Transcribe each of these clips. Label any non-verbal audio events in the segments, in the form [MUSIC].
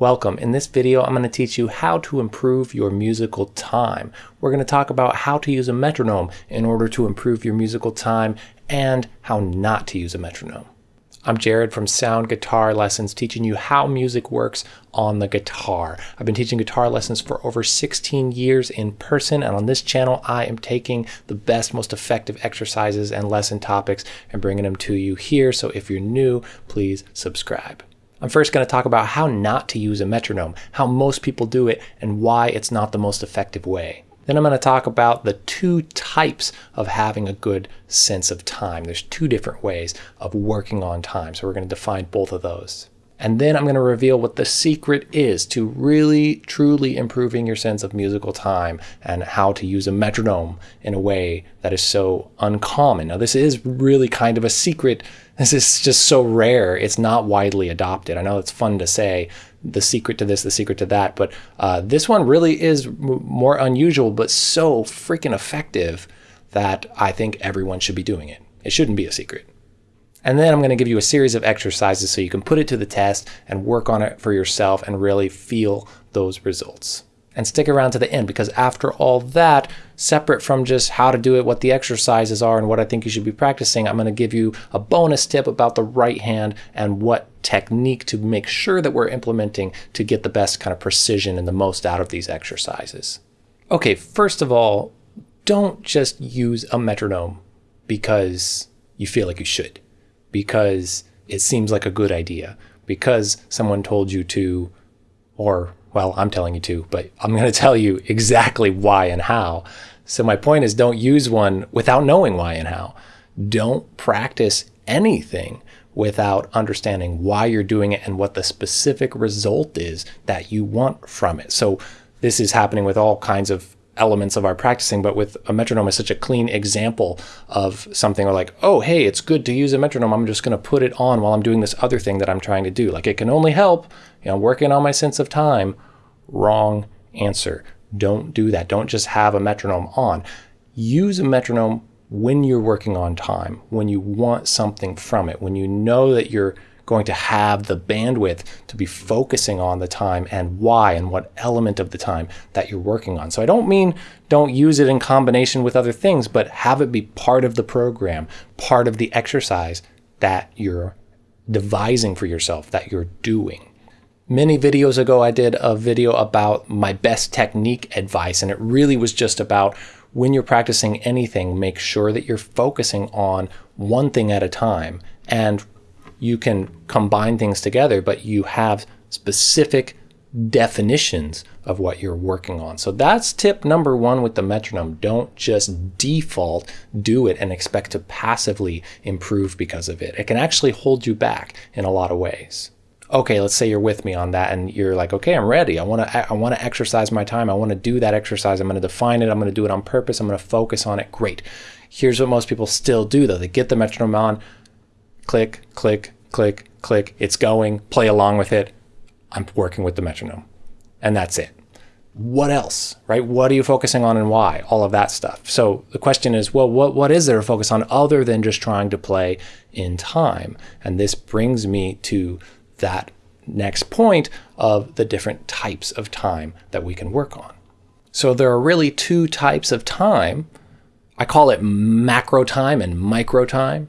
Welcome. In this video, I'm going to teach you how to improve your musical time. We're going to talk about how to use a metronome in order to improve your musical time and how not to use a metronome. I'm Jared from Sound Guitar Lessons, teaching you how music works on the guitar. I've been teaching guitar lessons for over 16 years in person, and on this channel, I am taking the best, most effective exercises and lesson topics and bringing them to you here. So if you're new, please subscribe. I'm first going to talk about how not to use a metronome, how most people do it, and why it's not the most effective way. Then I'm going to talk about the two types of having a good sense of time. There's two different ways of working on time, so we're going to define both of those. And then I'm going to reveal what the secret is to really, truly improving your sense of musical time and how to use a metronome in a way that is so uncommon. Now, this is really kind of a secret. This is just so rare. It's not widely adopted. I know it's fun to say the secret to this, the secret to that, but uh, this one really is more unusual, but so freaking effective that I think everyone should be doing it. It shouldn't be a secret. And then I'm going to give you a series of exercises so you can put it to the test and work on it for yourself and really feel those results. And stick around to the end because after all that, separate from just how to do it, what the exercises are, and what I think you should be practicing, I'm going to give you a bonus tip about the right hand and what technique to make sure that we're implementing to get the best kind of precision and the most out of these exercises. Okay, first of all, don't just use a metronome because you feel like you should because it seems like a good idea, because someone told you to, or, well, I'm telling you to, but I'm going to tell you exactly why and how. So my point is don't use one without knowing why and how. Don't practice anything without understanding why you're doing it and what the specific result is that you want from it. So this is happening with all kinds of elements of our practicing, but with a metronome is such a clean example of something where like, oh, hey, it's good to use a metronome. I'm just going to put it on while I'm doing this other thing that I'm trying to do. Like it can only help, you know, working on my sense of time. Wrong answer. Don't do that. Don't just have a metronome on. Use a metronome when you're working on time, when you want something from it, when you know that you're going to have the bandwidth to be focusing on the time and why and what element of the time that you're working on. So I don't mean don't use it in combination with other things, but have it be part of the program, part of the exercise that you're devising for yourself, that you're doing. Many videos ago, I did a video about my best technique advice, and it really was just about when you're practicing anything, make sure that you're focusing on one thing at a time and you can combine things together, but you have specific definitions of what you're working on. So that's tip number one with the metronome. Don't just default do it and expect to passively improve because of it. It can actually hold you back in a lot of ways. Okay, let's say you're with me on that and you're like, okay, I'm ready. I want to I want to exercise my time. I want to do that exercise. I'm going to define it. I'm going to do it on purpose. I'm going to focus on it. Great. Here's what most people still do though. They get the metronome on, click, click, click, click, it's going, play along with it. I'm working with the metronome. And that's it. What else, right? What are you focusing on and why? All of that stuff. So the question is, well, what, what is there to focus on other than just trying to play in time? And this brings me to that next point of the different types of time that we can work on. So there are really two types of time. I call it macro time and micro time.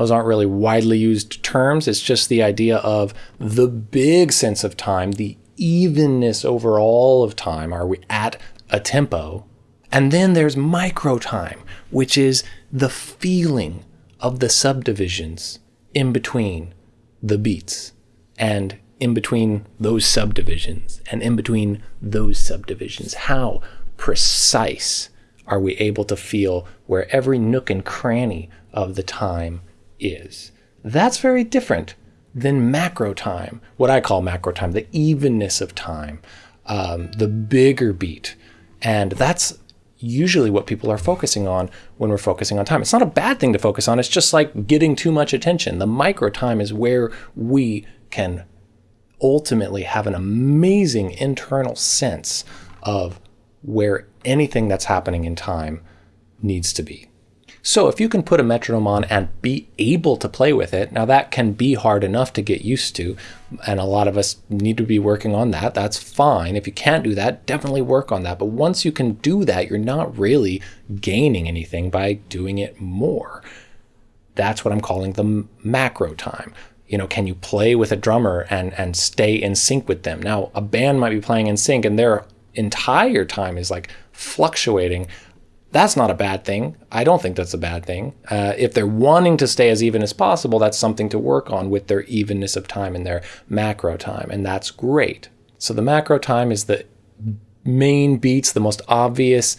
Those aren't really widely used terms. It's just the idea of the big sense of time, the evenness over all of time. Are we at a tempo? And then there's micro time, which is the feeling of the subdivisions in between the beats and in between those subdivisions and in between those subdivisions. How precise are we able to feel where every nook and cranny of the time is. That's very different than macro time, what I call macro time, the evenness of time, um, the bigger beat. And that's usually what people are focusing on when we're focusing on time. It's not a bad thing to focus on, it's just like getting too much attention. The micro time is where we can ultimately have an amazing internal sense of where anything that's happening in time needs to be. So if you can put a metronome on and be able to play with it, now that can be hard enough to get used to, and a lot of us need to be working on that. That's fine. If you can't do that, definitely work on that. But once you can do that, you're not really gaining anything by doing it more. That's what I'm calling the macro time. You know, can you play with a drummer and and stay in sync with them? Now, a band might be playing in sync and their entire time is like fluctuating that's not a bad thing. I don't think that's a bad thing. Uh, if they're wanting to stay as even as possible, that's something to work on with their evenness of time and their macro time, and that's great. So the macro time is the main beats, the most obvious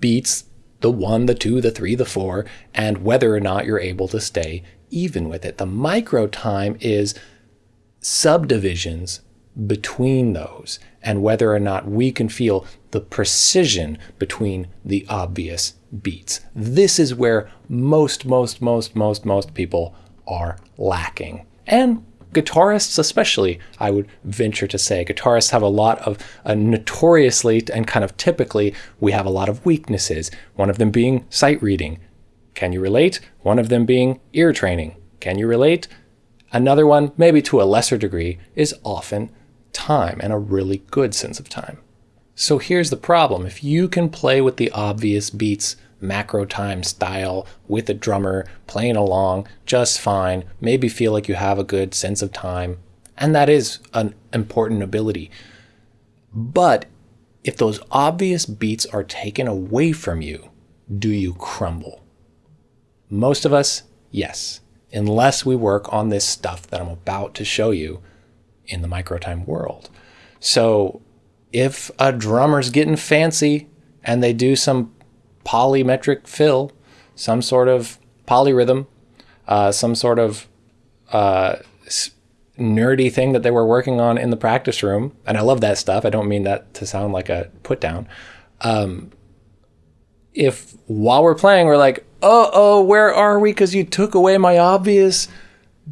beats, the one, the two, the three, the four, and whether or not you're able to stay even with it. The micro time is subdivisions between those and whether or not we can feel the precision between the obvious beats. This is where most, most, most, most, most people are lacking. And guitarists especially, I would venture to say. Guitarists have a lot of, uh, notoriously and kind of typically, we have a lot of weaknesses. One of them being sight reading. Can you relate? One of them being ear training. Can you relate? Another one, maybe to a lesser degree, is often time and a really good sense of time. So here's the problem. If you can play with the obvious beats, macro time style with a drummer playing along just fine, maybe feel like you have a good sense of time, and that is an important ability. But if those obvious beats are taken away from you, do you crumble? Most of us, yes, unless we work on this stuff that I'm about to show you in the microtime world. So if a drummer's getting fancy and they do some polymetric fill, some sort of polyrhythm, uh, some sort of uh, nerdy thing that they were working on in the practice room, and I love that stuff. I don't mean that to sound like a put down. Um, if while we're playing, we're like, oh, oh, where are we? Because you took away my obvious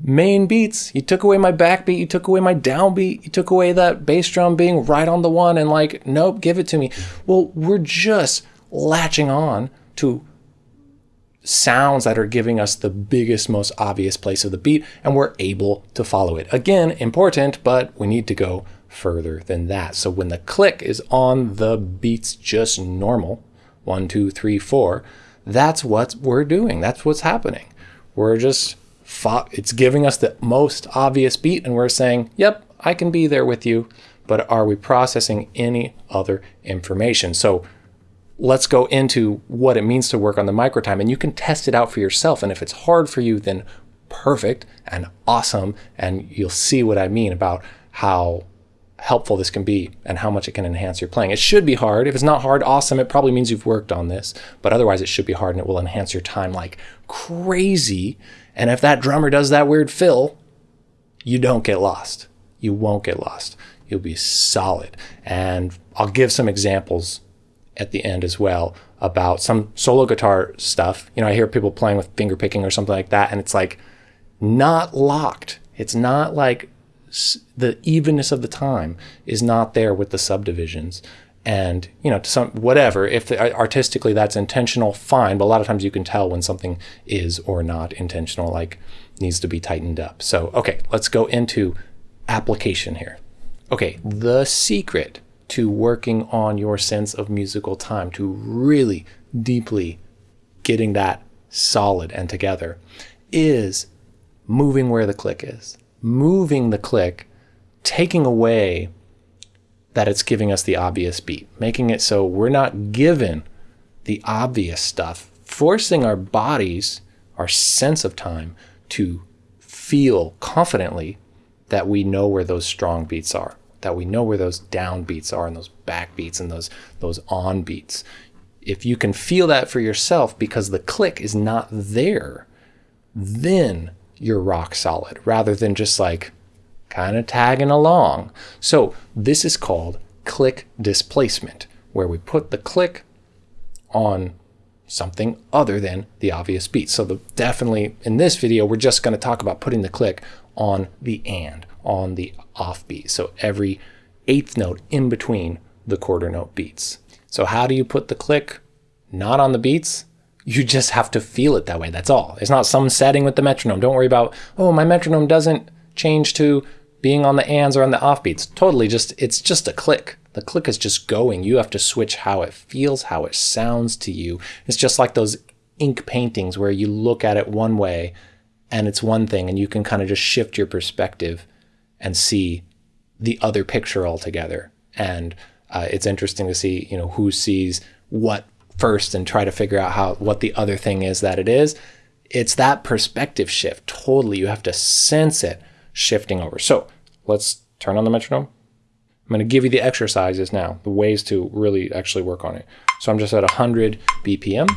main beats. You took away my backbeat, you took away my downbeat, you took away that bass drum being right on the one and like, nope, give it to me. Well, we're just latching on to sounds that are giving us the biggest, most obvious place of the beat, and we're able to follow it. Again, important, but we need to go further than that. So when the click is on the beats just normal, one, two, three, four, that's what we're doing. That's what's happening. We're just it's giving us the most obvious beat and we're saying, yep, I can be there with you, but are we processing any other information? So let's go into what it means to work on the microtime and you can test it out for yourself. And if it's hard for you, then perfect and awesome. And you'll see what I mean about how helpful this can be and how much it can enhance your playing. It should be hard. If it's not hard, awesome. It probably means you've worked on this, but otherwise it should be hard and it will enhance your time like crazy and if that drummer does that weird fill, you don't get lost. You won't get lost. You'll be solid. And I'll give some examples at the end as well about some solo guitar stuff. You know, I hear people playing with finger picking or something like that, and it's like not locked. It's not like the evenness of the time is not there with the subdivisions and you know to some whatever if the, uh, artistically that's intentional fine but a lot of times you can tell when something is or not intentional like needs to be tightened up. So okay let's go into application here. Okay the secret to working on your sense of musical time to really deeply getting that solid and together is moving where the click is. Moving the click taking away that it's giving us the obvious beat, making it so we're not given the obvious stuff, forcing our bodies, our sense of time to feel confidently that we know where those strong beats are, that we know where those down beats are and those back beats and those those on beats. If you can feel that for yourself because the click is not there, then you're rock solid rather than just like kind of tagging along. So this is called click displacement, where we put the click on something other than the obvious beat. So the, definitely in this video, we're just going to talk about putting the click on the and, on the off beat. So every eighth note in between the quarter note beats. So how do you put the click not on the beats? You just have to feel it that way. That's all. It's not some setting with the metronome. Don't worry about, oh, my metronome doesn't change to being on the ands or on the offbeats. Totally just, it's just a click. The click is just going. You have to switch how it feels, how it sounds to you. It's just like those ink paintings where you look at it one way and it's one thing and you can kind of just shift your perspective and see the other picture altogether. And uh, it's interesting to see, you know, who sees what first and try to figure out how what the other thing is that it is. It's that perspective shift. Totally, you have to sense it shifting over. So let's turn on the metronome. I'm going to give you the exercises now, the ways to really actually work on it. So I'm just at 100 BPM.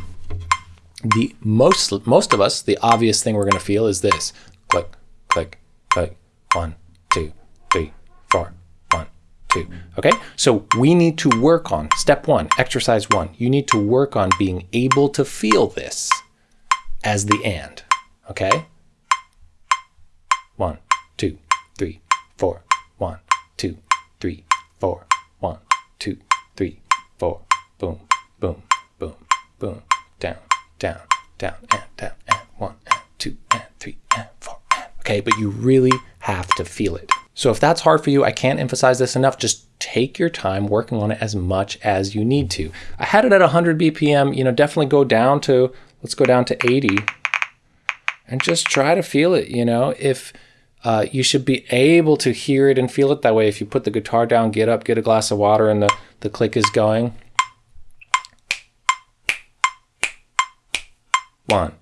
The most most of us, the obvious thing we're going to feel is this: click, click, click. One, two, three, four. One, two. Okay. So we need to work on step one, exercise one. You need to work on being able to feel this as the and. Okay. One, two, three, four. One, two, three, four. Boom, boom, boom, boom. Down, down, down, and down, and one, and two, and three, and four, and. Okay, but you really have to feel it. So if that's hard for you, I can't emphasize this enough. Just take your time working on it as much as you need to. I had it at 100 BPM, you know, definitely go down to, let's go down to 80 and just try to feel it, you know, if uh, you should be able to hear it and feel it that way. If you put the guitar down, get up, get a glass of water, and the, the click is going. One,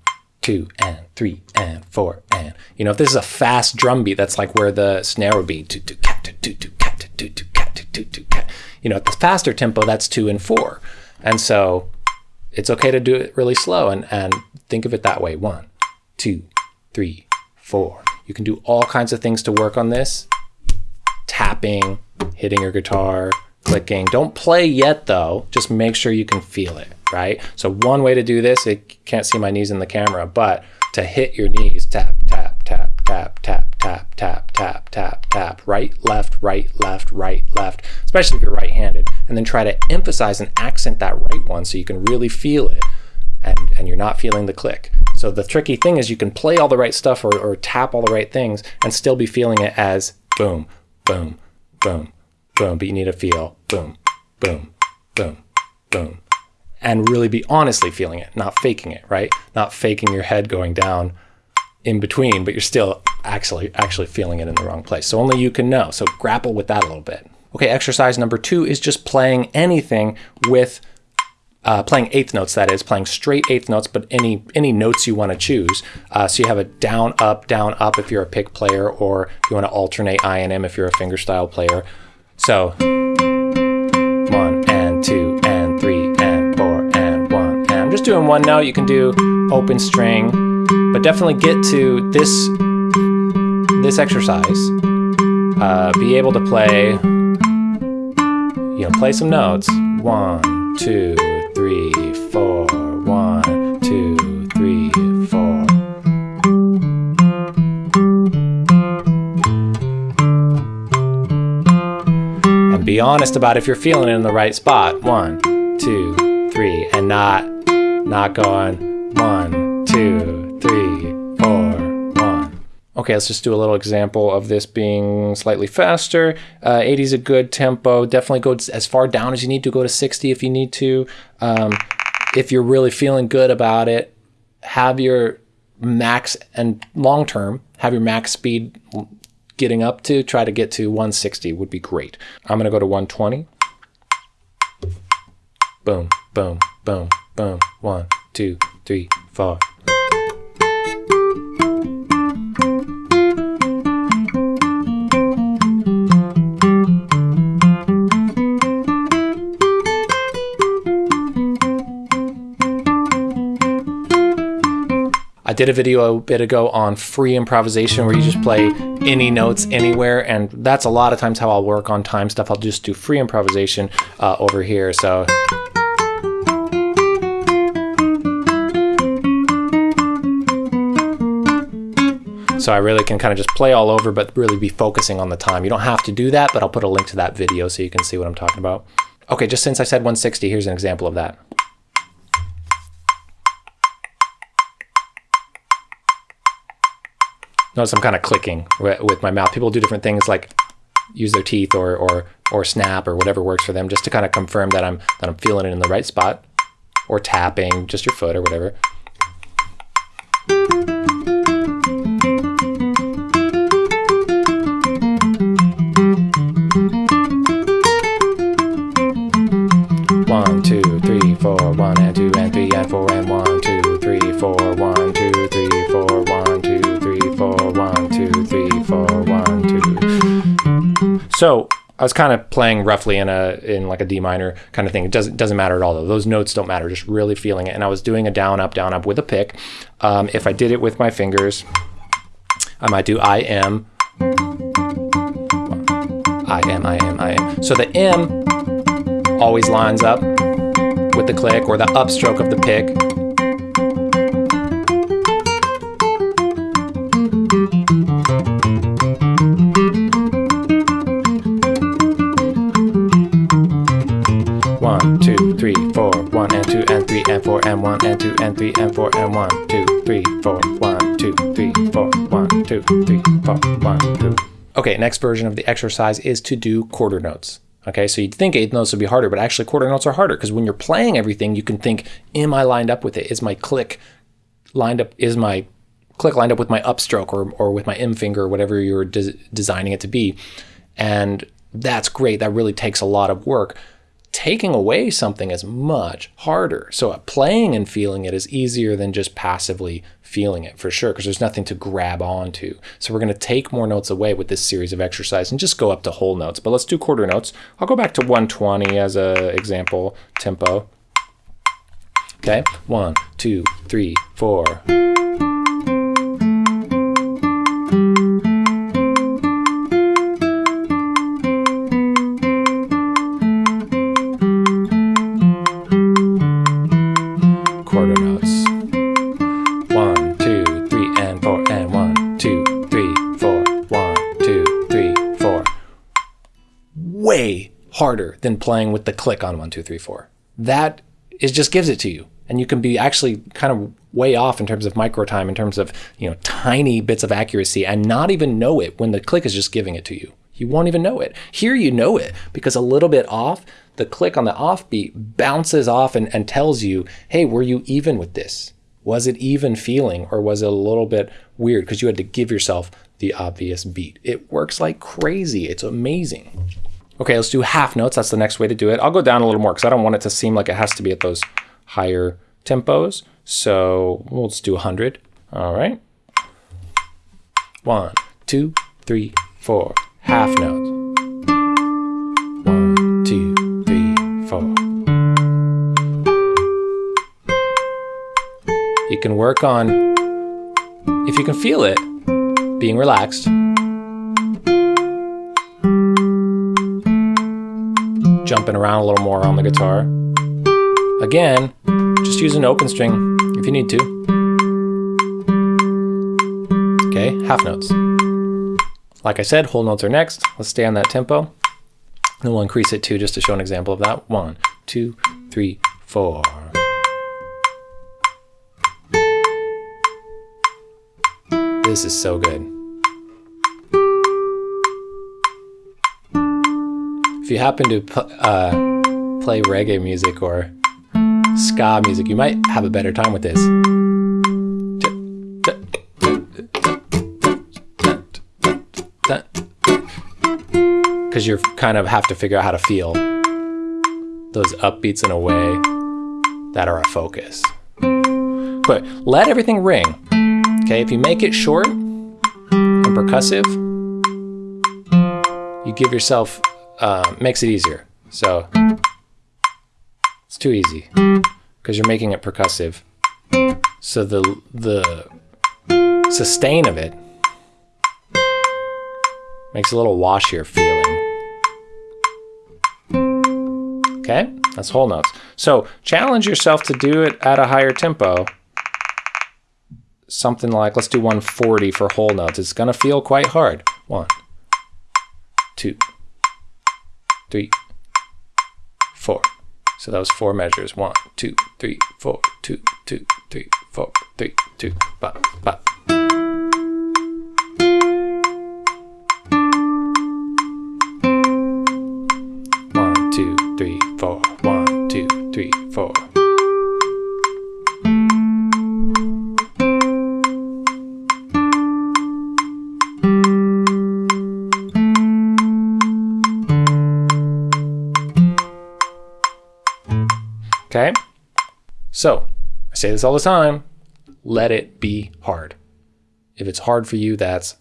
two, and three, and four, and. You know, if this is a fast drum beat, that's like where the snare would be. You know, at the faster tempo, that's two and four. And so it's okay to do it really slow and, and think of it that way. One, two, three, four. You can do all kinds of things to work on this. Tapping, hitting your guitar, clicking. Don't play yet though, just make sure you can feel it, right? So one way to do this, I can't see my knees in the camera, but to hit your knees, tap, tap, tap, tap, tap, tap, tap, tap, tap, tap, right, left, right, left, right, left, especially if you're right-handed. And then try to emphasize and accent that right one so you can really feel it and, and you're not feeling the click. So the tricky thing is you can play all the right stuff or, or tap all the right things and still be feeling it as boom, boom, boom, boom, but you need to feel boom, boom, boom, boom, and really be honestly feeling it, not faking it, right? Not faking your head going down in between, but you're still actually actually feeling it in the wrong place. So only you can know. So grapple with that a little bit. Okay, exercise number two is just playing anything with uh, playing eighth notes, that is, playing straight eighth notes, but any any notes you want to choose. Uh, so you have a down, up, down, up if you're a pick player, or you want to alternate I and M if you're a fingerstyle player. So one and two and three and four and one. And I'm just doing one note. You can do open string, but definitely get to this this exercise. Uh, be able to play, you know, play some notes. One, two three, four. One, two, three, four. And be honest about if you're feeling it in the right spot. One, two, three, and not not going one, Okay, let's just do a little example of this being slightly faster. Uh, 80 is a good tempo. Definitely go as far down as you need to. Go to 60 if you need to. Um, if you're really feeling good about it, have your max and long term, have your max speed getting up to, try to get to 160 would be great. I'm going to go to 120. Boom, boom, boom, boom. One, two, three, four, did a video a bit ago on free improvisation where you just play any notes anywhere. And that's a lot of times how I'll work on time stuff. I'll just do free improvisation uh, over here. So. So I really can kind of just play all over, but really be focusing on the time. You don't have to do that, but I'll put a link to that video so you can see what I'm talking about. Okay, just since I said 160, here's an example of that. Notice I'm kind of clicking with my mouth. People do different things like use their teeth or, or, or snap or whatever works for them just to kind of confirm that I'm, that I'm feeling it in the right spot or tapping just your foot or whatever. One, two, three, four, one and two and three and four and one, two, three, four, one, So I was kind of playing roughly in a in like a D minor kind of thing. It doesn't doesn't matter at all though. Those notes don't matter. Just really feeling it. And I was doing a down up down up with a pick. Um, if I did it with my fingers, I might do I am. I am I am I am. So the M always lines up with the click or the upstroke of the pick. 4, and 1, and 2, and 3, and 4, and 1, 2, 3, 4, 1, 2, 3, 4, 1, 2, 3, 4, 1, 2. Okay, next version of the exercise is to do quarter notes. Okay, so you'd think eighth notes would be harder, but actually quarter notes are harder because when you're playing everything, you can think, am I lined up with it? Is my click lined up? Is my click lined up with my upstroke or, or with my M finger or whatever you're de designing it to be? And that's great. That really takes a lot of work. Taking away something is much harder. So uh, playing and feeling it is easier than just passively feeling it for sure because there's nothing to grab onto. So we're going to take more notes away with this series of exercise and just go up to whole notes. But let's do quarter notes. I'll go back to 120 as a example tempo. Okay, one, two, three, four. Harder than playing with the click on one, two, three, four. That is just gives it to you. And you can be actually kind of way off in terms of micro time, in terms of, you know, tiny bits of accuracy and not even know it when the click is just giving it to you. You won't even know it. Here you know it because a little bit off, the click on the offbeat bounces off and, and tells you, hey, were you even with this? Was it even feeling or was it a little bit weird because you had to give yourself the obvious beat? It works like crazy. It's amazing. Okay, let's do half notes. That's the next way to do it. I'll go down a little more because I don't want it to seem like it has to be at those higher tempos. So we'll just do 100. All right. One, two, three, four. Half notes. One, two, three, four. You can work on, if you can feel it, being relaxed. Jumping around a little more on the guitar. Again, just use an open string if you need to. Okay, half notes. Like I said, whole notes are next. Let's stay on that tempo. And we'll increase it too, just to show an example of that. One, two, three, four. This is so good. If you happen to uh, play reggae music or ska music, you might have a better time with this. Because you kind of have to figure out how to feel those upbeats in a way that are a focus. But let everything ring. Okay, if you make it short and percussive, you give yourself uh, makes it easier. So it's too easy because you're making it percussive. So the the sustain of it makes a little washier feeling. Okay, that's whole notes. So challenge yourself to do it at a higher tempo. Something like, let's do 140 for whole notes. It's gonna feel quite hard. One, two, three, four. So that was four measures. One, two, three, four, two, two, three, four, three, two, ba, ba. One, two, three, four. One, two, three, four. I say this all the time let it be hard. If it's hard for you, that's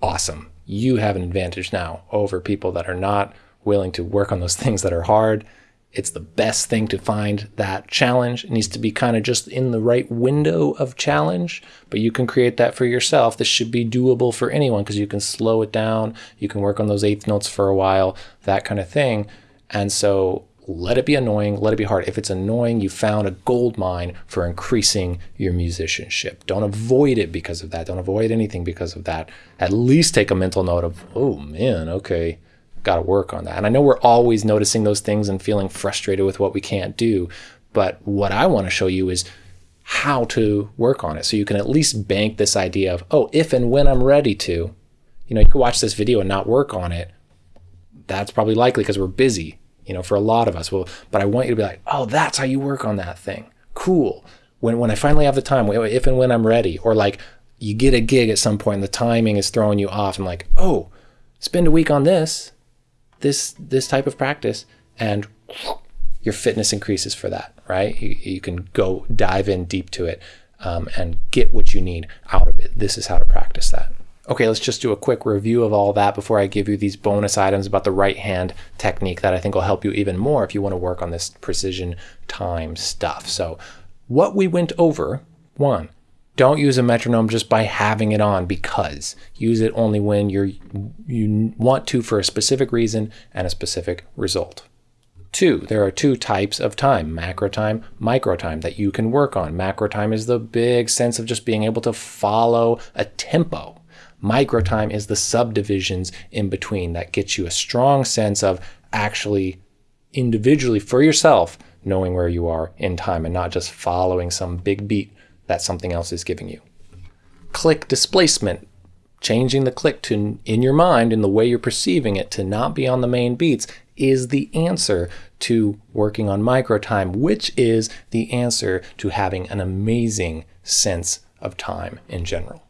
awesome. You have an advantage now over people that are not willing to work on those [LAUGHS] things that are hard. It's the best thing to find that challenge. It needs to be kind of just in the right window of challenge, but you can create that for yourself. This should be doable for anyone because you can slow it down. You can work on those eighth notes for a while, that kind of thing. And so let it be annoying, let it be hard. If it's annoying, you found a gold mine for increasing your musicianship. Don't avoid it because of that. Don't avoid anything because of that. At least take a mental note of, oh man, okay, got to work on that. And I know we're always noticing those things and feeling frustrated with what we can't do. But what I want to show you is how to work on it. So you can at least bank this idea of, oh, if and when I'm ready to, you know, you can watch this video and not work on it. That's probably likely because we're busy you know, for a lot of us. Well, but I want you to be like, oh, that's how you work on that thing. Cool. When when I finally have the time, if and when I'm ready, or like you get a gig at some point and the timing is throwing you off, and like, oh, spend a week on this, this this type of practice, and your fitness increases for that, right? You, you can go dive in deep to it um, and get what you need out of it. This is how to practice that. Okay, let's just do a quick review of all that before I give you these bonus items about the right hand technique that I think will help you even more if you want to work on this precision time stuff. So what we went over, one, don't use a metronome just by having it on because use it only when you're you want to for a specific reason and a specific result. Two, there are two types of time, macro time, micro time that you can work on. Macro time is the big sense of just being able to follow a tempo Microtime is the subdivisions in between that gets you a strong sense of actually individually for yourself knowing where you are in time and not just following some big beat that something else is giving you. Click displacement, changing the click to in your mind in the way you're perceiving it to not be on the main beats is the answer to working on microtime, which is the answer to having an amazing sense of time in general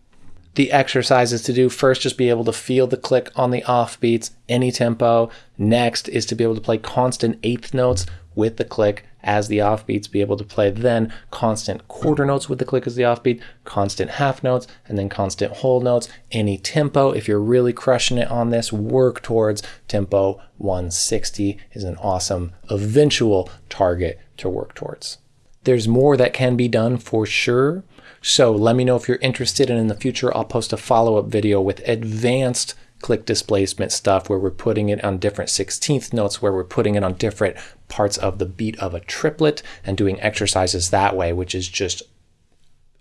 the exercises to do. First, just be able to feel the click on the off beats, any tempo. Next is to be able to play constant eighth notes with the click as the offbeats, be able to play then constant quarter notes with the click as the offbeat, constant half notes, and then constant whole notes. Any tempo, if you're really crushing it on this, work towards tempo 160 is an awesome eventual target to work towards. There's more that can be done for sure. So let me know if you're interested and in the future I'll post a follow-up video with advanced click displacement stuff where we're putting it on different 16th notes, where we're putting it on different parts of the beat of a triplet and doing exercises that way, which is just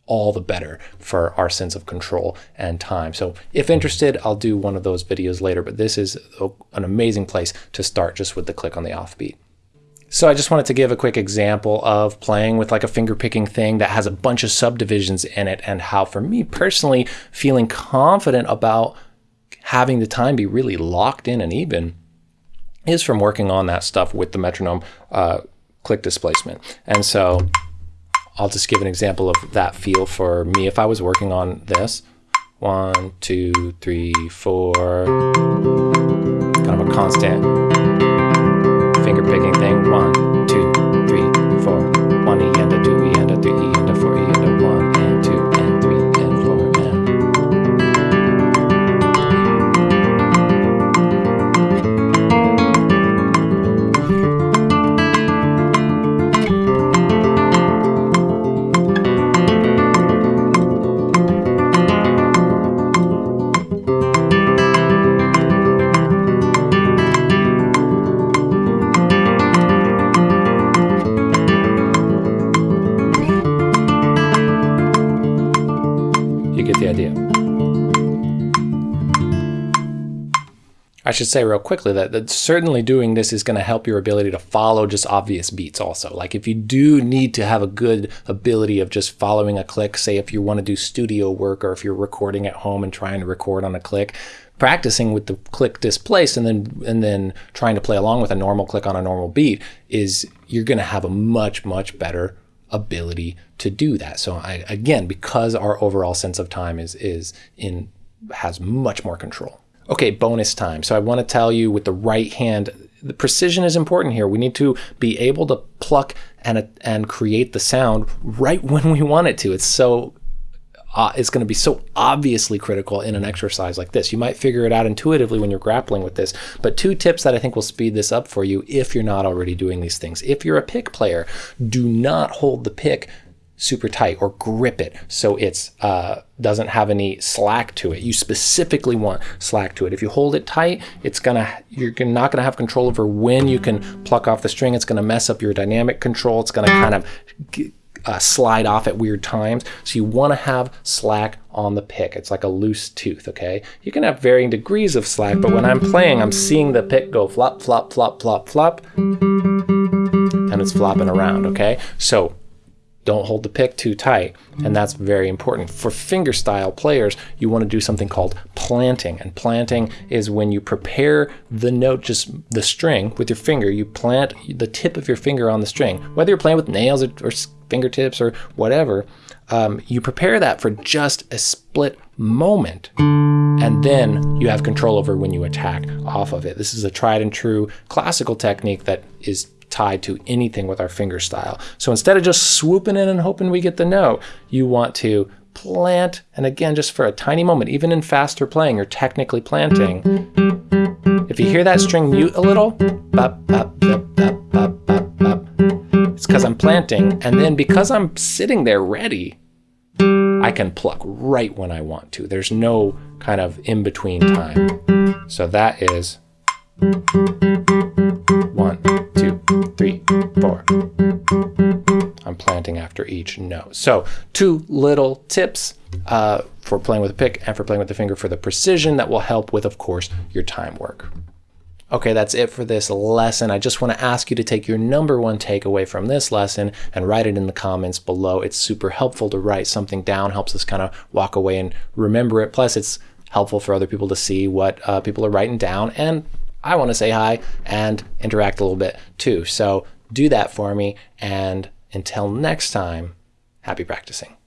all the better for our sense of control and time. So if interested, I'll do one of those videos later, but this is an amazing place to start just with the click on the offbeat. So I just wanted to give a quick example of playing with like a finger picking thing that has a bunch of subdivisions in it and how for me personally feeling confident about having the time be really locked in and even is from working on that stuff with the metronome uh, click displacement. And so I'll just give an example of that feel for me if I was working on this. One, two, three, four, kind of a constant finger picking thing. One, should say real quickly that, that certainly doing this is going to help your ability to follow just obvious beats also. Like if you do need to have a good ability of just following a click, say if you want to do studio work or if you're recording at home and trying to record on a click, practicing with the click displaced and then and then trying to play along with a normal click on a normal beat is you're going to have a much much better ability to do that. So I, again, because our overall sense of time is is in has much more control. Okay, bonus time. So I want to tell you with the right hand, the precision is important here. We need to be able to pluck and and create the sound right [LAUGHS] when we want it to. It's so uh, is going to be so obviously critical in an exercise like this. You might figure it out intuitively when you're grappling with this, but two tips that I think will speed this up for you if you're not already doing these things. If you're a pick player, do not hold the pick super tight or grip it so it's uh, doesn't have any slack to it. You specifically want slack to it. If you hold it tight, it's gonna you're not gonna have control over when you can pluck off the string. It's gonna mess up your dynamic control. It's gonna kind of uh, slide off at weird times. So you want to have slack on the pick. It's like a loose tooth, okay? You can have varying degrees of slack, but when I'm playing, I'm seeing the pick go flop, flop, flop, flop, flop, and it's flopping around, okay? So don't hold the pick too tight, and that's very important. For fingerstyle players, you want to do something called planting, and planting is when you prepare the note, just the string with your finger, you plant the tip of your finger on the string. Whether you're playing with nails or, or fingertips or whatever, um, you prepare that for just a split moment, and then you have control over when you attack off of it. This is a tried and true classical technique that is tied to anything with our finger style. So instead of just swooping in and hoping we get the note, you want to plant, and again, just for a tiny moment, even in faster playing, you're technically planting. If you hear that string mute a little, it's because I'm planting, and then because I'm sitting there ready, I can pluck right when I want to. There's no kind of in-between time. So that is one, four. I'm planting after each note. So two little tips uh, for playing with a pick and for playing with the finger for the precision that will help with, of course, your time work. Okay, that's it for this lesson. I just want to ask you to take your number one takeaway from this lesson and write it in the comments below. It's super helpful to write something down, helps us kind of walk away and remember it. Plus, it's helpful for other people to see what uh, people are writing down and I want to say hi and interact a little bit too. So do that for me. And until next time, happy practicing.